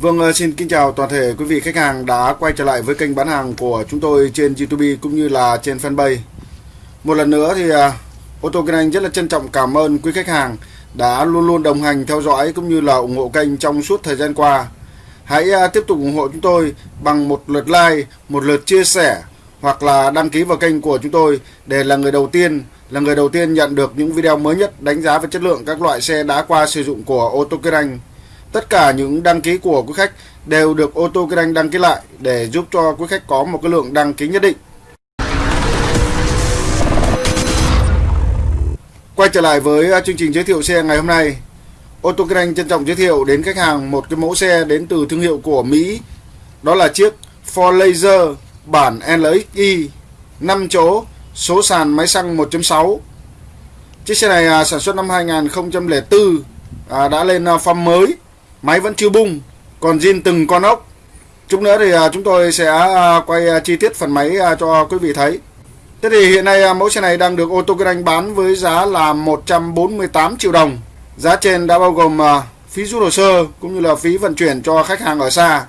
Vâng, ờ, xin kính chào toàn thể quý vị khách hàng đã quay trở lại với kênh bán hàng của chúng tôi trên YouTube cũng như là trên fanpage. Một lần nữa thì ờ, ô tô kinh anh rất là trân trọng cảm ơn quý khách hàng đã luôn luôn đồng hành theo dõi cũng như là ủng hộ kênh trong suốt thời gian qua. Hãy ờ, tiếp tục ủng hộ chúng tôi bằng một lượt like, một lượt chia sẻ hoặc là đăng ký vào kênh của chúng tôi để là người đầu tiên là người đầu tiên nhận được những video mới nhất đánh giá về chất lượng các loại xe đã qua sử dụng của ô tô kinh anh Tất cả những đăng ký của quý khách đều được ô tô kinh anh đăng ký lại để giúp cho quý khách có một cái lượng đăng ký nhất định. Quay trở lại với chương trình giới thiệu xe ngày hôm nay. Ô tô kinh anh trân trọng giới thiệu đến khách hàng một cái mẫu xe đến từ thương hiệu của Mỹ. Đó là chiếc Ford Laser bản LXI 5 chỗ, số sàn máy xăng 1.6. Chiếc xe này à, sản xuất năm 2004 à, đã lên à, form mới máy vẫn chưa bung, còn zin từng con ốc. Chút nữa thì à, chúng tôi sẽ à, quay à, chi tiết phần máy cho quý vị thấy. Thế thì hiện nay mẫu xe này đang được ô tô kinh anh bán với giá là 148 triệu đồng. Giá trên đã bao gồm phí rút hồ sơ cũng như là phí vận chuyển cho khách hàng ở xa.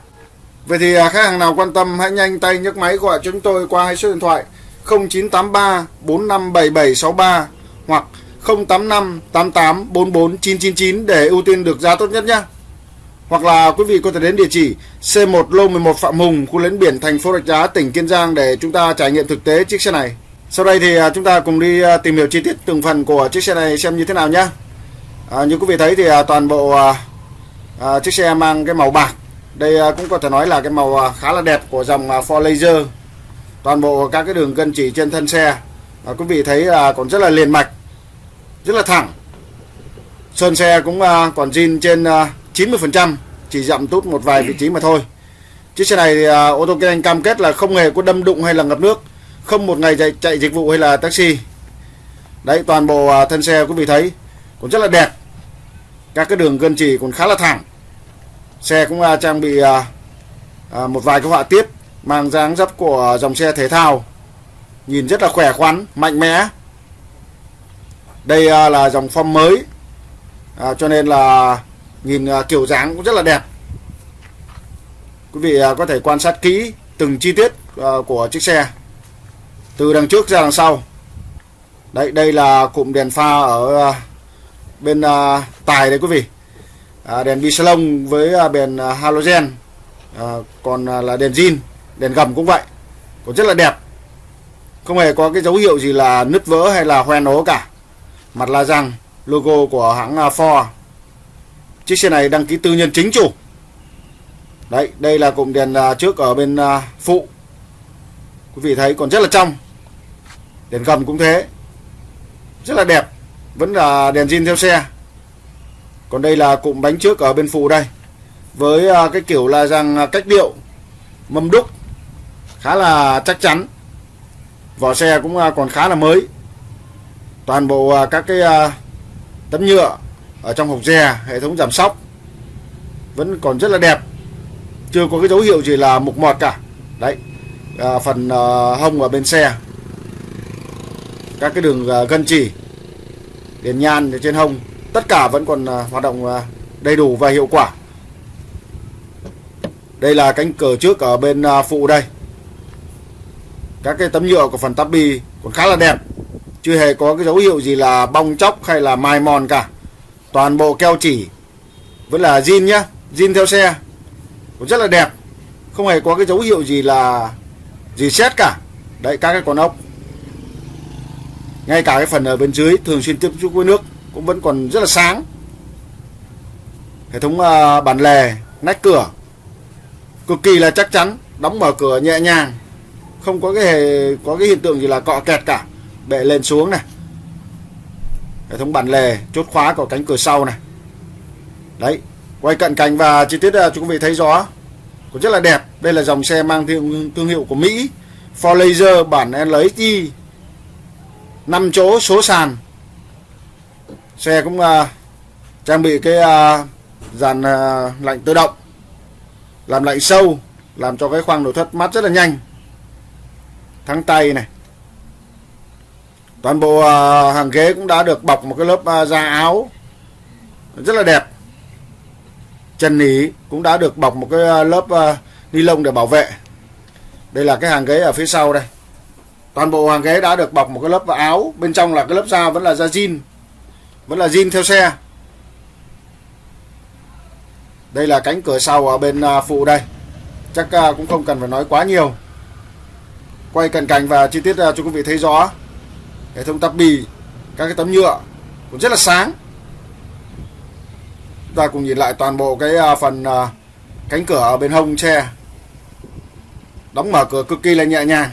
Vậy thì khách hàng nào quan tâm hãy nhanh tay nhấc máy gọi cho chúng tôi qua hai số điện thoại 0983 457763 hoặc 085 88 44 999 để ưu tiên được giá tốt nhất nhé. Hoặc là quý vị có thể đến địa chỉ C1 Lô 11 Phạm Hùng, khu lấn biển thành phố Rạch Giá, tỉnh Kiên Giang để chúng ta trải nghiệm thực tế chiếc xe này. Sau đây thì à, chúng ta cùng đi à, tìm hiểu chi tiết từng phần của chiếc xe này xem như thế nào nhé. À, như quý vị thấy thì à, toàn bộ à, chiếc xe mang cái màu bạc. Đây cũng có thể nói là cái màu khá là đẹp của dòng Ford Laser. Toàn bộ các cái đường gân chỉ trên thân xe à, quý vị thấy là còn rất là liền mạch, rất là thẳng. Sơn xe cũng còn zin trên 90% chỉ giảm tút một vài vị trí mà thôi. Chiếc xe này thì, ô tô kinh anh cam kết là không hề có đâm đụng hay là ngập nước không một ngày chạy, chạy dịch vụ hay là taxi. Đấy toàn bộ à, thân xe quý vị thấy cũng rất là đẹp. Các cái đường gân chỉ còn khá là thẳng. Xe cũng à, trang bị một vài cái họa tiết mang dáng dấp của dòng xe thể thao. Nhìn rất là khỏe khoắn mạnh mẽ. Đây là dòng form mới. À, cho nên là nhìn à, kiểu dáng cũng rất là đẹp. Quý vị à, có thể quan sát kỹ từng chi tiết à, của chiếc xe từ đằng trước ra đằng sau. Đấy, đây là cụm đèn pha ở bên tài đấy quý vị. Đèn bi salon với đèn halogen. Còn là đèn zin, đèn gầm cũng vậy. Cũng rất là đẹp. Không hề có cái dấu hiệu gì là nứt vỡ hay là hoen ố cả. Mặt la răng, logo của hãng Ford. Chiếc xe này đăng ký tư nhân chính chủ. Đấy, đây là cụm đèn à, trước ở bên à, phụ. Quý vị thấy còn rất là trong. Đèn gầm cũng thế. Rất là đẹp. Vẫn là đèn zin theo xe. Còn đây là cụm bánh trước ở bên phụ đây. Với à, cái kiểu là rằng cách điệu, Mâm đúc. Khá là chắc chắn. Vỏ xe cũng còn khá là mới. Toàn bộ các cái tấm nhựa ở trong hộp dè hệ thống giảm sóc vẫn còn rất là đẹp. Chưa có cái dấu hiệu gì là mục mọt cả. Đấy à, phần à, hông ở bên xe. Các cái đường à, gân chỉ đèn nhan trên hông tất cả vẫn còn à, hoạt động à, đầy đủ và hiệu quả. Đây là cánh cửa trước ở bên à, phụ đây. Các cái tấm nhựa của phần tabi còn khá là đẹp. Chưa hề có cái dấu hiệu gì là bong chóc hay là mai mòn cả toàn bộ keo chỉ. Vẫn là zin nhá zin theo xe. Cũng rất là đẹp. Không hề có cái dấu hiệu gì là gì xét cả. Đấy các cái con ốc. Ngay cả cái phần ở bên dưới thường xuyên tiếp xúc với nước cũng vẫn còn rất là sáng. Hệ thống uh, bản lề nách cửa. Cực kỳ là chắc chắn đóng mở cửa nhẹ nhàng. Không có cái hề có cái hiện tượng gì là cọ kẹt cả. Bệ lên xuống này hệ thống bản lề chốt khóa của cánh cửa sau này. Đấy quay cận cảnh và chi tiết à, chúng quý vị thấy rõ cũng rất là đẹp. Đây là dòng xe mang thương, thương hiệu của Mỹ Ford Laser bản LXI 5 chỗ số sàn. Xe cũng uh, trang bị cái uh, dàn uh, lạnh tự động làm lạnh sâu làm cho cái khoang nội thất mát rất là nhanh. Thắng tay này toàn bộ uh, hàng ghế cũng đã được bọc một cái lớp uh, da áo. Rất là đẹp. Chân nỉ cũng đã được bọc một cái à, lớp uh, ni lông để bảo vệ. Đây là cái hàng ghế ở phía sau đây. Toàn bộ hàng ghế đã được bọc một cái lớp áo. Bên trong là cái lớp da vẫn là da jean. Vẫn là jean theo xe. Đây là cánh cửa sau ở bên phụ đây. Chắc cũng không cần phải nói quá nhiều. Quay cận cảnh và chi tiết cho quý vị thấy rõ hệ thống tắp bì các cái tấm nhựa cũng rất là sáng. Ta cùng nhìn lại toàn bộ cái à, phần à, cánh cửa ở bên hông xe đóng mở cửa cực kỳ là nhẹ nhàng.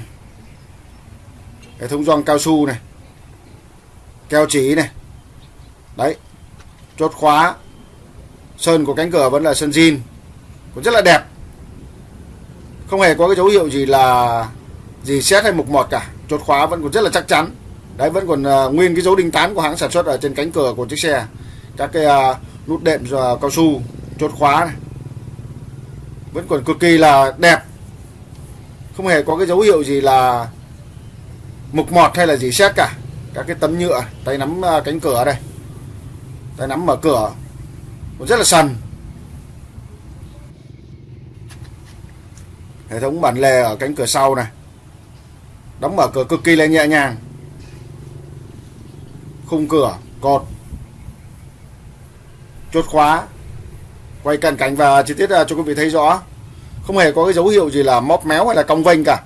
Hệ thống gioăng cao su này, keo chỉ này. Đấy, chốt khóa. Sơn của cánh cửa vẫn là sơn zin, cũng rất là đẹp. Không hề có cái dấu hiệu gì là, gì xét hay mục mọt cả. Chốt khóa vẫn còn rất là chắc chắn đấy vẫn còn uh, nguyên cái dấu đinh tán của hãng sản xuất ở trên cánh cửa của chiếc xe. Các cái uh, nút đệm uh, cao su chốt khóa này. Vẫn còn cực kỳ là đẹp. Không hề có cái dấu hiệu gì là mục mọt hay là gì xét cả. Các cái tấm nhựa tay nắm uh, cánh cửa đây. Tay nắm mở cửa. Cũng rất là sần. Hệ thống bản lề ở cánh cửa sau này. Đóng mở cửa cực kỳ là nhẹ nhàng khung cửa, cột. Chốt khóa, quay cận cảnh và chi tiết à, cho quý vị thấy rõ. Không hề có cái dấu hiệu gì là móp méo hay là cong vênh cả.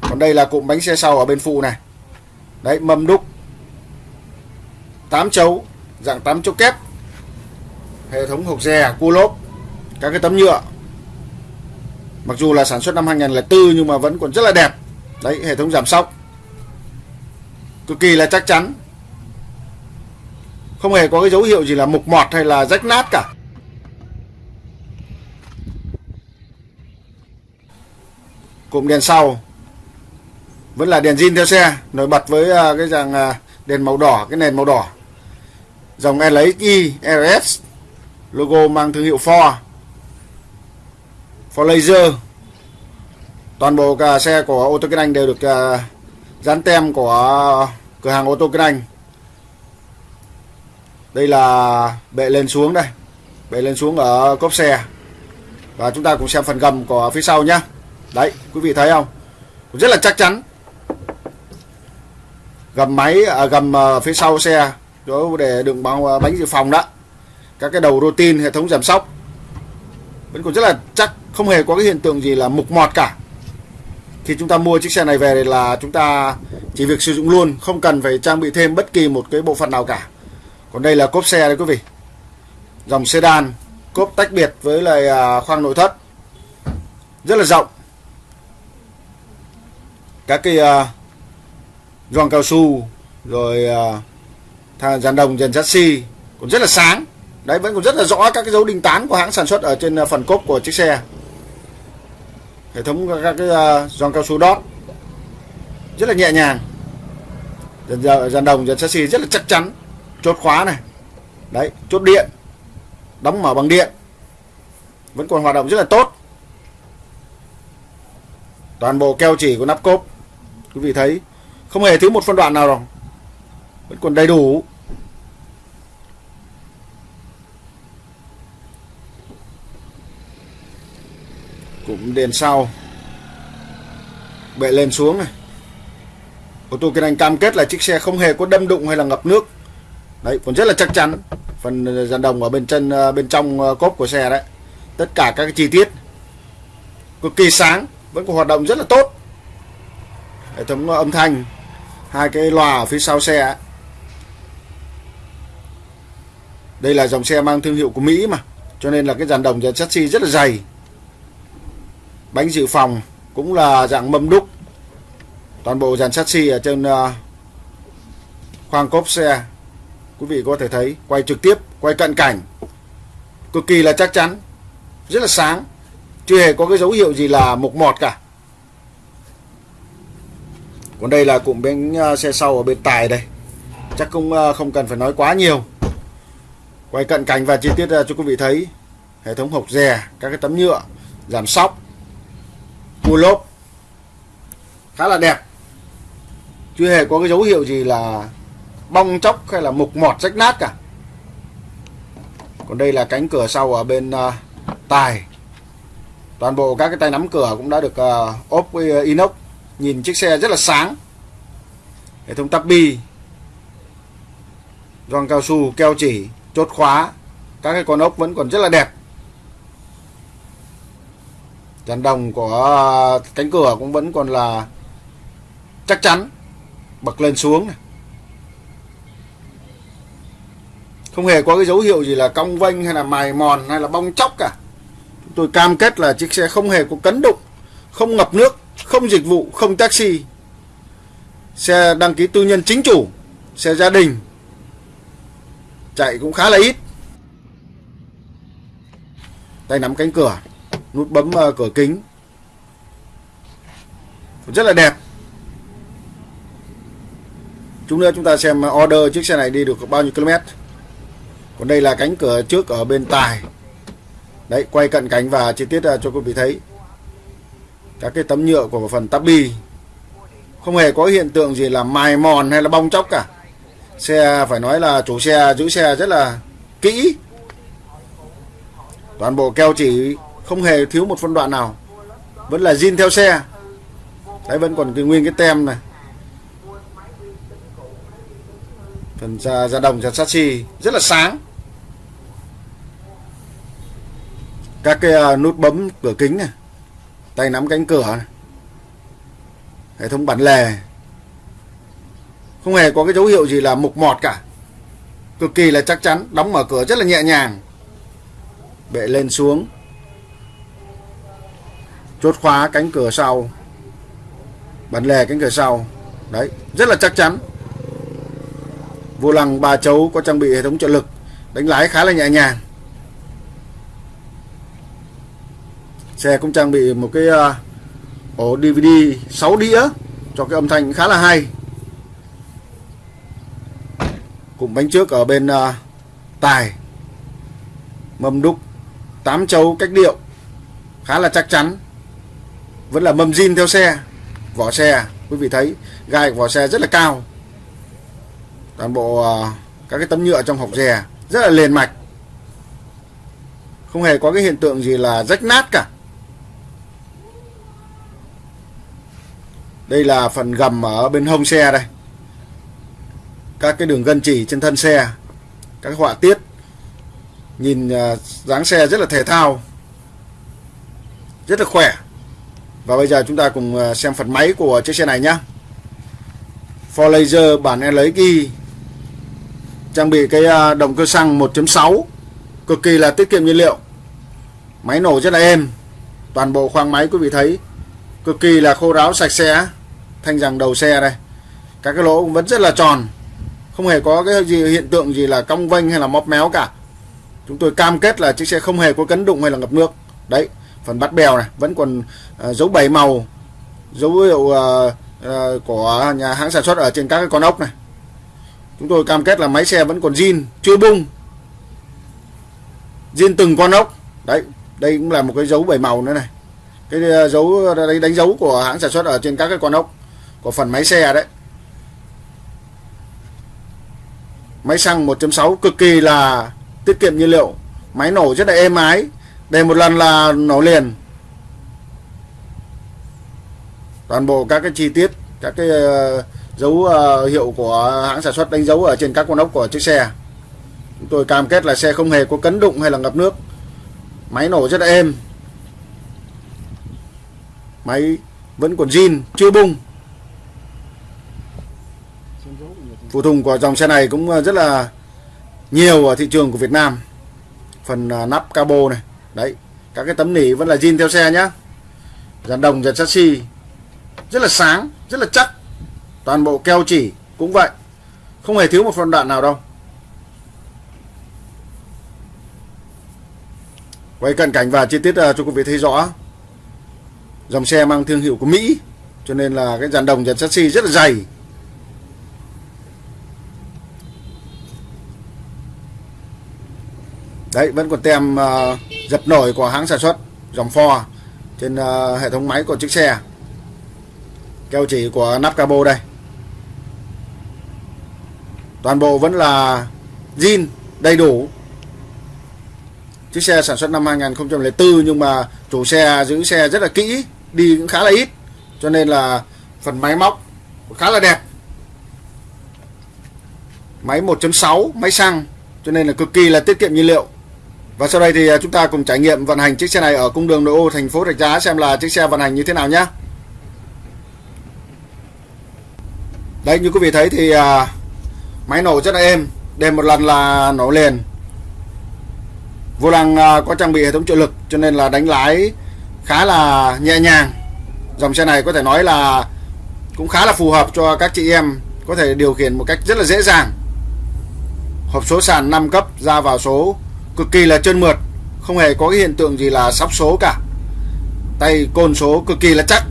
Còn đây là cụm bánh xe sau ở bên phụ này. Đấy mâm đúc. 8 chấu, dạng 8 chấu kép. Hệ thống hộp dè cua lốp, các cái tấm nhựa. Mặc dù là sản xuất năm 2004 nhưng mà vẫn còn rất là đẹp. Đấy, hệ thống giảm sóc. Cực kỳ là chắc chắn không hề có cái dấu hiệu gì là mục mọt hay là rách nát cả. Cụm đèn sau. Vẫn là đèn zin theo xe, nổi bật với à, cái dạng à, đèn màu đỏ, cái nền màu đỏ. Dòng LXI RS logo mang thương hiệu Ford. Ford Laser. Toàn bộ cả xe của ô tô kinh anh đều được à, dán tem của cửa hàng ô tô kinh anh đây là bệ lên xuống đây. Bệ lên xuống ở cốp xe. Và chúng ta cùng xem phần gầm của phía sau nhé đấy quý vị thấy không? Rất là chắc chắn. Gầm máy à, gầm à, phía sau xe đó để đựng bao à, bánh dự phòng đó. Các cái đầu routine hệ thống giảm sóc. Vẫn còn rất là chắc không hề có cái hiện tượng gì là mục mọt cả. Khi chúng ta mua chiếc xe này về là chúng ta chỉ việc sử dụng luôn không cần phải trang bị thêm bất kỳ một cái bộ phận nào cả còn đây là cốp xe đấy quý vị. Dòng sedan cốp tách biệt với lại à, khoang nội thất. Rất là rộng. Các cái uh, gioăng cao su rồi uh, dàn đồng dàn chassis cũng rất là sáng. Đấy vẫn còn rất là rõ các cái dấu đinh tán của hãng sản xuất ở trên phần cốp của chiếc xe. Hệ thống các cái uh, cao su đót. Rất là nhẹ nhàng. Dàn, dàn đồng dàn chassis rất là chắc chắn chốt khóa này. Đấy, chốt điện, đóng mở bằng điện. Vẫn còn hoạt động rất là tốt. Toàn bộ keo chỉ của nắp cốp, quý vị thấy, không hề thiếu một phân đoạn nào rồi. Vẫn còn đầy đủ. Cũng đèn sau, bệ lên xuống này. Ô tô kinh anh cam kết là chiếc xe không hề có đâm đụng hay là ngập nước đấy còn rất là chắc chắn. Phần ờ, dàn đồng ở bên chân ờ, bên trong ờ, cốp của xe đấy. Tất cả các chi tiết cực kỳ sáng, vẫn còn hoạt động rất là tốt. Hệ thống âm thanh, hai cái loa ở phía sau xe đây là dòng xe mang thương hiệu của Mỹ mà, cho nên là cái dàn đồng dàn chassis rất là dày. Bánh dự phòng cũng là dạng mâm đúc. Toàn bộ dàn chassis ở trên khoang cốp xe quý vị có thể thấy, quay trực tiếp, quay cận cảnh. Cực kỳ là chắc chắn, rất là sáng. Chưa hề có cái dấu hiệu gì là mục mọt cả. Còn đây là cụm bánh à, xe sau ở bên tài đây. Chắc cũng à, không cần phải nói quá nhiều. Quay cận cảnh và chi tiết à, cho quý vị thấy. Hệ thống hộc rè, các cái tấm nhựa giảm sóc, cua lốp. Khá là đẹp. Chưa hề có cái dấu hiệu gì là bong chóc hay là mục mọt rách nát cả. Còn đây là cánh cửa sau ở bên uh, tài. Toàn bộ các cái tay nắm cửa cũng đã được uh, ốp với ờ, inox. Nhìn chiếc xe rất là sáng. Hệ thống tắp bi gioăng cao su keo chỉ chốt khóa các cái con ốc vẫn còn rất là đẹp. Dàn đồng của cánh cửa cũng vẫn còn là chắc chắn bật lên xuống này. Không hề có cái dấu hiệu gì là cong vênh hay là mài mòn hay là bong chóc cả. Chúng tôi cam kết là chiếc xe không hề có cấn đụng không ngập nước không dịch vụ không taxi. Xe đăng ký tư nhân chính chủ xe gia đình chạy cũng khá là ít. Tay nắm cánh cửa nút bấm uh, cửa kính. Rất là đẹp. Chúng nữa chúng ta xem order chiếc xe này đi được bao nhiêu km còn đây là cánh cửa trước ở bên tài. Đấy quay cận cảnh và chi tiết ờ, cho quý vị thấy. Các cái tấm nhựa của phần tabi không hề có hiện tượng gì là mài mòn hay là bong chóc cả. Xe phải nói là chủ xe giữ xe rất là kỹ. Toàn bộ keo chỉ không hề thiếu một phân đoạn nào. Vẫn là zin theo xe. Đấy vẫn còn cái nguyên cái tem này. Phần da, da đồng da chassis rất là sáng. Các cái à, nút bấm cửa kính này, tay nắm cánh cửa này. hệ thống bản lề. Không hề có cái dấu hiệu gì là mục mọt cả. Cực kỳ là chắc chắn, đóng mở cửa rất là nhẹ nhàng. Bệ lên xuống. Chốt khóa cánh cửa sau. Bản lề cánh cửa sau. Đấy, rất là chắc chắn. Vô lăng, ba chấu có trang bị hệ thống trợ lực, đánh lái khá là nhẹ nhàng. Xe cũng trang bị một cái ờ, ổ DVD 6 đĩa cho cái âm thanh khá là hay. Cụm bánh trước ở bên ờ, tài. Mâm đúc 8 chấu cách điệu, khá là chắc chắn. Vẫn là mâm zin theo xe. Vỏ xe, quý vị thấy, gai của vỏ xe rất là cao. Toàn bộ ờ, các cái tấm nhựa trong hộc dè rất là liền mạch. Không hề có cái hiện tượng gì là rách nát cả. Đây là phần gầm ở bên hông xe đây. Các cái đường gân chỉ trên thân xe, các họa tiết. Nhìn à, dáng xe rất là thể thao, rất là khỏe. Và bây giờ chúng ta cùng à, xem phần máy của chiếc xe này nhé For Laser bản LXI trang bị cái à, động cơ xăng 1.6 cực kỳ là tiết kiệm nhiên liệu. Máy nổ rất là êm, toàn bộ khoang máy quý vị thấy, cực kỳ là khô ráo sạch sẽ thanh rằng đầu xe đây. Các cái lỗ cũng vẫn rất là tròn. Không hề có cái gì hiện tượng gì là cong vênh hay là móp méo cả. Chúng tôi cam kết là chiếc xe không hề có cấn đụng hay là ngập nước. Đấy phần bắt bèo này vẫn còn uh, dấu bảy màu dấu hiệu uh, uh, của nhà hãng sản xuất ở trên các cái con ốc này. Chúng tôi cam kết là máy xe vẫn còn zin chưa bung. Zin từng con ốc. Đấy đây cũng là một cái dấu bảy màu nữa này. Cái dấu đánh, đánh dấu của hãng sản xuất ở trên các cái con ốc của phần máy xe đấy. Máy xăng 1.6 cực kỳ là tiết kiệm nhiên liệu. Máy nổ rất là êm ái. Để một lần là nổ liền. Toàn bộ các cái chi tiết, các cái ờ, dấu ờ, hiệu của hãng sản xuất đánh dấu ở trên các con ốc của chiếc xe. Chúng tôi cam kết là xe không hề có cấn đụng hay là ngập nước. Máy nổ rất là êm. Máy vẫn còn zin, chưa bung. Phụ tùng của dòng xe này cũng ờ, rất là nhiều ở thị trường của Việt Nam. Phần ờ, nắp cabo này, đấy, các cái tấm nỉ vẫn là zin theo xe nhá. Dàn đồng, dàn chassis, rất là sáng, rất là chắc. Toàn bộ keo chỉ cũng vậy, không hề thiếu một phần đoạn nào đâu. Quay cận cảnh và chi tiết ờ, cho quý vị thấy rõ. Dòng xe mang thương hiệu của Mỹ, cho nên là cái dàn đồng, dàn chassis rất là dày. Đấy vẫn còn tem uh, dập nổi của hãng sản xuất dòng Ford trên uh, hệ thống máy của chiếc xe. Keo chỉ của nắp cabo đây. Toàn bộ vẫn là zin đầy đủ. Chiếc xe sản xuất năm 2004 nhưng mà chủ xe giữ xe rất là kỹ đi cũng khá là ít cho nên là phần máy móc khá là đẹp. Máy 1.6 máy xăng cho nên là cực kỳ là tiết kiệm nhiên liệu và sau đây thì à, chúng ta cùng trải nghiệm vận hành chiếc xe này ở cung đường nội ô thành phố Rạch Giá xem là chiếc xe vận hành như thế nào nhé Đây như quý vị thấy thì à, máy nổ rất là êm Đêm một lần là nổ liền. Vô lăng à, có trang bị hệ thống trợ lực cho nên là đánh lái khá là nhẹ nhàng. Dòng xe này có thể nói là cũng khá là phù hợp cho các chị em có thể điều khiển một cách rất là dễ dàng. Hộp số sàn 5 cấp ra vào số cực kỳ là trơn mượt không hề có cái hiện tượng gì là sóc số cả. Tay côn số cực kỳ là chắc.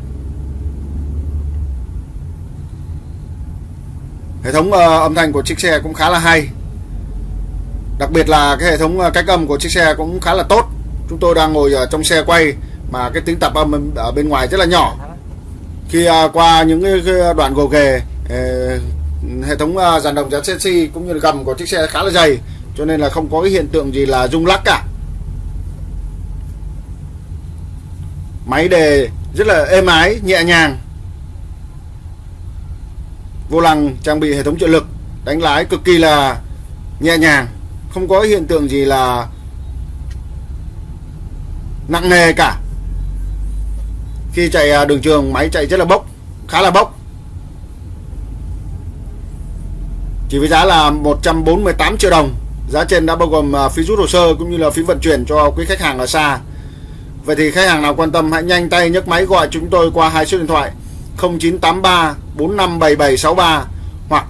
Hệ thống uh, âm thanh của chiếc xe cũng khá là hay. Đặc biệt là cái hệ thống uh, cách âm của chiếc xe cũng khá là tốt. Chúng tôi đang ngồi ở trong xe quay mà cái tiếng tạp âm ở bên ngoài rất là nhỏ. Khi uh, qua những cái đoạn gồ ghề hệ thống uh, dàn đồng giá chassis cũng như là gầm của chiếc xe khá là dày cho nên là không có cái hiện tượng gì là rung lắc cả. Máy đề rất là êm ái, nhẹ nhàng. Vô lăng trang bị hệ thống trợ lực, đánh lái cực kỳ là nhẹ nhàng. Không có hiện tượng gì là nặng nề cả. Khi chạy à, đường trường, máy chạy rất là bốc, khá là bốc. Chỉ với giá là 148 triệu đồng giá trên đã bao gồm à, phí rút hồ sơ cũng như là phí vận chuyển cho quý khách hàng ở xa vậy thì khách hàng nào quan tâm hãy nhanh tay nhấc máy gọi chúng tôi qua hai số điện thoại 0983 457763 hoặc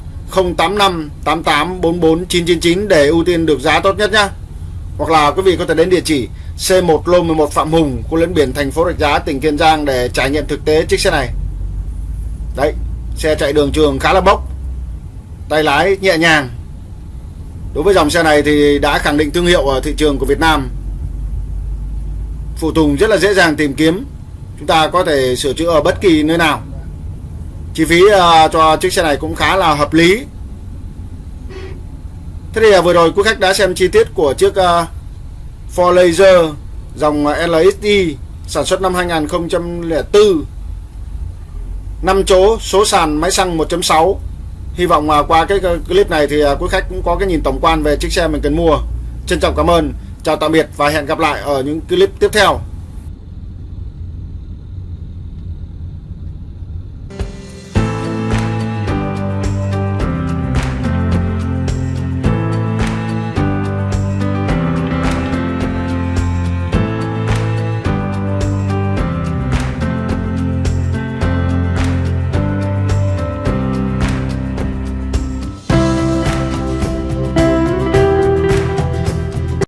085 88 44 999 để ưu tiên được giá tốt nhất nhé hoặc là quý vị có thể đến địa chỉ C1 Lô 11 Phạm Hùng, khu lấn biển thành phố Rạch Giá, tỉnh Kiên Giang để trải nghiệm thực tế chiếc xe này. Đấy, xe chạy đường trường khá là bốc, tay lái nhẹ nhàng. Đối với dòng xe này thì đã khẳng định thương hiệu ở thị trường của Việt Nam. Phụ tùng rất là dễ dàng tìm kiếm. Chúng ta có thể sửa chữa ở bất kỳ nơi nào. Chi phí à, cho chiếc xe này cũng khá là hợp lý. Thế thì à, vừa rồi quý khách đã xem chi tiết của chiếc à, Ford Laser dòng LXD sản xuất năm 2004 5 chỗ số sàn máy xăng 1.6 Hy vọng à, qua cái clip này thì à, quý khách cũng có cái nhìn tổng quan về chiếc xe mình cần mua. Trân trọng cảm ơn, Chào tạm biệt và hẹn gặp lại ở những clip tiếp theo.